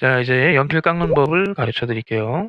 자, 이제 연필 깎는 법을 가르쳐 드릴게요.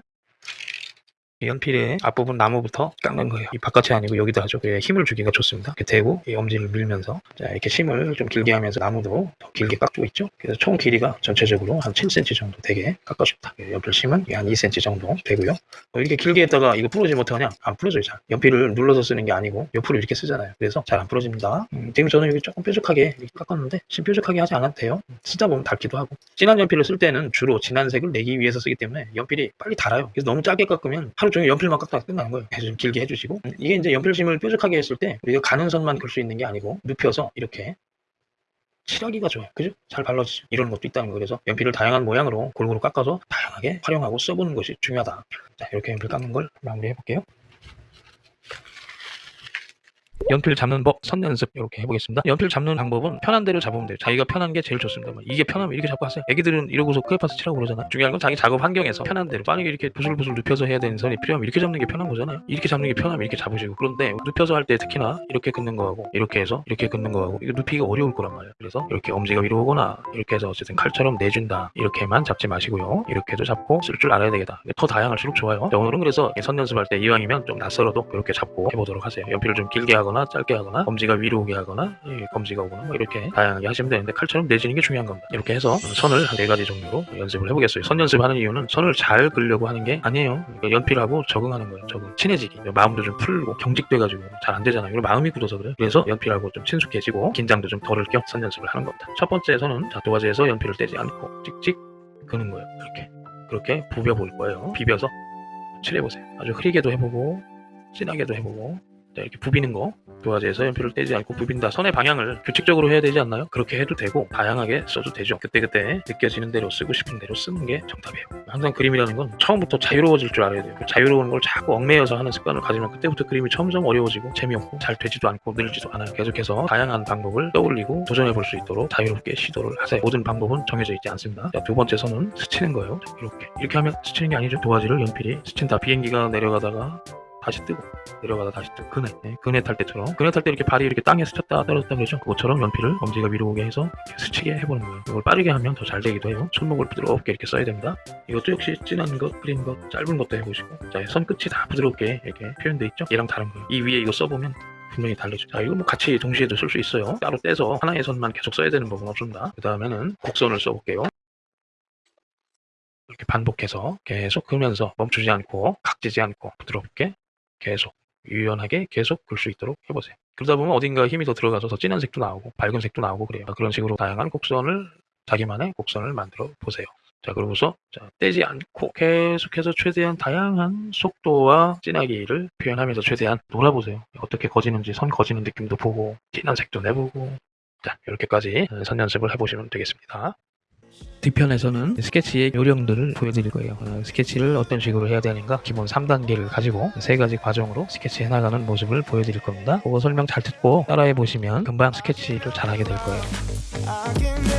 이 연필의 앞부분 나무부터 깎는 거예요. 이 바깥이 아니고 여기다 하죠. 그래야 힘을 주기가 좋습니다. 이렇게 대고 이 엄지를 밀면서 자 이렇게 심을 좀 길게 하면서 나무도 더 길게 깎고 있죠. 그래서 총 길이가 전체적으로 한 7cm 정도 되게 깎아줍니다. 연필 심은 한 2cm 정도 되고요. 어, 이렇게 길게 했다가 이거 부러지면 어떡하냐? 안 부러져요. 잘. 연필을 눌러서 쓰는 게 아니고 옆으로 이렇게 쓰잖아요. 그래서 잘 안 부러집니다. 음, 지금 저는 여기 조금 뾰족하게 깎았는데 지금 뾰족하게 하지 않아도 돼요. 쓰다 보면 닳기도 하고 진한 연필을 쓸 때는 주로 진한 색을 내기 위해서 쓰기 때문에 연필이 빨리 닳아요. 그래서 너무 짧게 깎으면 하루 종일 연필만 깎다가 끝나는 거예요. 좀 길게 해주시고 음, 이게 이제 연필심을 뾰족하게 했을 때 우리가 가는 선만 걸수 있는 게 아니고 눕혀서 이렇게 칠하기가 좋아요. 그죠? 잘 발라지죠. 이런 것도 있다는 거. 그래서 연필을 다양한 모양으로 골고루 깎아서 다양하게 활용하고 써보는 것이 중요하다. 자, 이렇게 연필 깎는 걸 마무리해 볼게요. 연필 잡는 법, 선 연습 이렇게 해보겠습니다. 연필 잡는 방법은 편한 대로 잡으면 돼요. 자기가 편한 게 제일 좋습니다. 뭐 이게 편하면 이렇게 잡고 하세요. 애기들은 이러고서 크레파스 치라고 그러잖아요. 중요한 건 자기 작업 환경에서 편한 대로. 만약에 이렇게 부슬부슬 눕혀서 해야 되는 선이 필요하면 이렇게 잡는 게 편한 거잖아요. 이렇게 잡는 게 편하면 이렇게 잡으시고. 그런데 눕혀서 할 때 특히나 이렇게 긋는 거하고 이렇게 해서 이렇게 긋는 거하고 이거 눕히기가 어려울 거란 말이에요. 그래서 이렇게 엄지가 위로 오거나 이렇게 해서 어쨌든 칼처럼 내준다. 이렇게만 잡지 마시고요. 이렇게도 잡고 쓸 줄 알아야 되겠다. 더 다양할수록 좋아요. 자, 오늘은 그래서 선 연습할 때 이왕이면 좀 낯설어도 이렇게 잡고 해보도록 하세요. 연필을 좀 길게 하거나 짧게 하거나 검지가 위로 오게 하거나 예, 검지가 오거나 뭐 이렇게 다양하게 하시면 되는데 칼처럼 내지는 게 중요한 겁니다. 이렇게 해서 선을 한네 가지 종류로 연습을 해보겠어요. 선 연습하는 이유는 선을 잘 그려고 하는 게 아니에요. 그러니까 연필하고 적응하는 거예요. 적응. 친해지기. 마음도 좀 풀고 경직돼가지고 잘 안 되잖아요. 이거 마음이 굳어서 그래요. 그래서 연필하고 좀 친숙해지고 긴장도 좀 덜을 겸 선 연습을 하는 겁니다. 첫 번째 선은 자, 도화지에서 연필을 떼지 않고 찍찍 그는 거예요. 이렇게. 그렇게 부벼 볼 거예요. 비벼서 칠해보세요. 아주 흐리게도 해보고 진하게도 해보고 자, 이렇게 부비는 거 도화지에서 연필을 떼지 않고 부빈다. 선의 방향을 규칙적으로 해야 되지 않나요? 그렇게 해도 되고 다양하게 써도 되죠. 그때그때 느껴지는 대로 쓰고 싶은 대로 쓰는 게 정답이에요. 항상 그림이라는 건 처음부터 자유로워질 줄 알아야 돼요. 자유로운 걸 자꾸 얽매여서 하는 습관을 가지면 그때부터 그림이 점점 어려워지고 재미없고 잘 되지도 않고 늘지도 않아요. 계속해서 다양한 방법을 떠올리고 도전해 볼 수 있도록 자유롭게 시도를 하세요. 모든 방법은 정해져 있지 않습니다. 자, 두 번째 선은 스치는 거예요. 자, 이렇게. 이렇게 하면 스치는 게 아니죠. 도화지를 연필이 스친다. 비행기가 내려가다가 다시 뜨고 내려가다 다시 뜨고 그네 네, 그네 탈 때처럼 그네 탈 때 이렇게 발이 이렇게 땅에 스쳤다 떨어졌다 그러죠 그것처럼 연필을 엄지가 위로 오게 해서 스치게 해보는 거예요 이걸 빠르게 하면 더 잘 되기도 해요 손목을 부드럽게 이렇게 써야 됩니다 이것도 역시 진한 것 그린 것 짧은 것도 해보시고 자 손끝이 다 부드럽게 이렇게 표현돼 있죠 얘랑 다른 거예요 이 위에 이거 써보면 분명히 다르죠. 자, 이거 뭐 같이 동시에도 쓸 수 있어요. 따로 떼서 하나의 선만 계속 써야 되는 법은 없습니다. 그 다음에는 곡선을 써볼게요. 이렇게 반복해서 계속 그면서 멈추지 않고 각지지 않고 부드럽게 계속 유연하게 계속 글수 있도록 해보세요. 그러다 보면 어딘가 힘이 더 들어가서 더 진한 색도 나오고 밝은 색도 나오고 그래요. 그런 식으로 다양한 곡선을 자기만의 곡선을 만들어 보세요. 자 그러고서 자, 떼지 않고 계속해서 최대한 다양한 속도와 진하기를 표현하면서 최대한 놀아보세요. 어떻게 거지는지 선 거지는 느낌도 보고 진한 색도 내보고 자 이렇게까지 선 연습을 해보시면 되겠습니다. 뒤편에서는 스케치의 요령들을 보여드릴 거예요. 어, 스케치를 어떤 식으로 해야 되는가 기본 3단계를 가지고 세 가지 과정으로 스케치 해나가는 모습을 보여드릴 겁니다. 그거 설명 잘 듣고 따라해 보시면 금방 스케치를 잘하게 될 거예요.